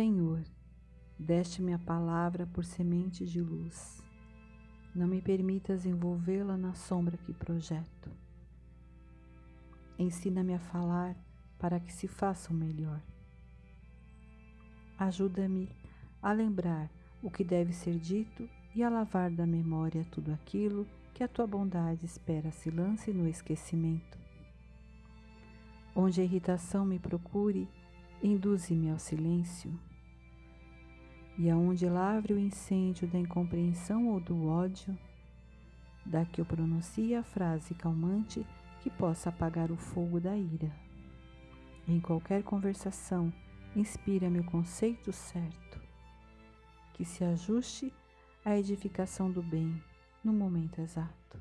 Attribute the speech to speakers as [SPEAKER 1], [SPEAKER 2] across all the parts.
[SPEAKER 1] Senhor, deste-me a palavra por semente de luz. Não me permitas envolvê-la na sombra que projeto. Ensina-me a falar para que se faça o melhor. Ajuda-me a lembrar o que deve ser dito e a lavar da memória tudo aquilo que a tua bondade espera se lance no esquecimento. Onde a irritação me procure, induze-me ao silêncio. E aonde lavre o incêndio da incompreensão ou do ódio, da que eu pronuncie a frase calmante que possa apagar o fogo da ira. Em qualquer conversação, inspira-me o conceito certo, que se ajuste à edificação do bem no momento exato.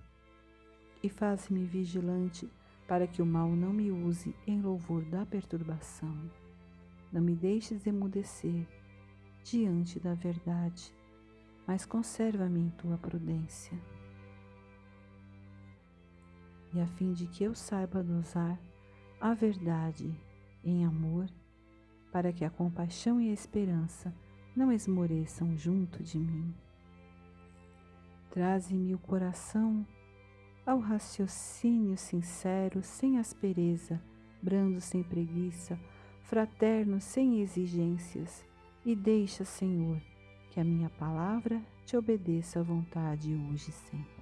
[SPEAKER 1] E faz-me vigilante para que o mal não me use em louvor da perturbação. Não me deixes emudecer diante da verdade, mas conserva-me em tua prudência. E a fim de que eu saiba dosar a verdade em amor, para que a compaixão e a esperança não esmoreçam junto de mim. Traze-me o coração ao raciocínio sincero, sem aspereza, brando sem preguiça, fraterno sem exigências, e deixa, Senhor, que a minha palavra te obedeça à vontade hoje e sempre.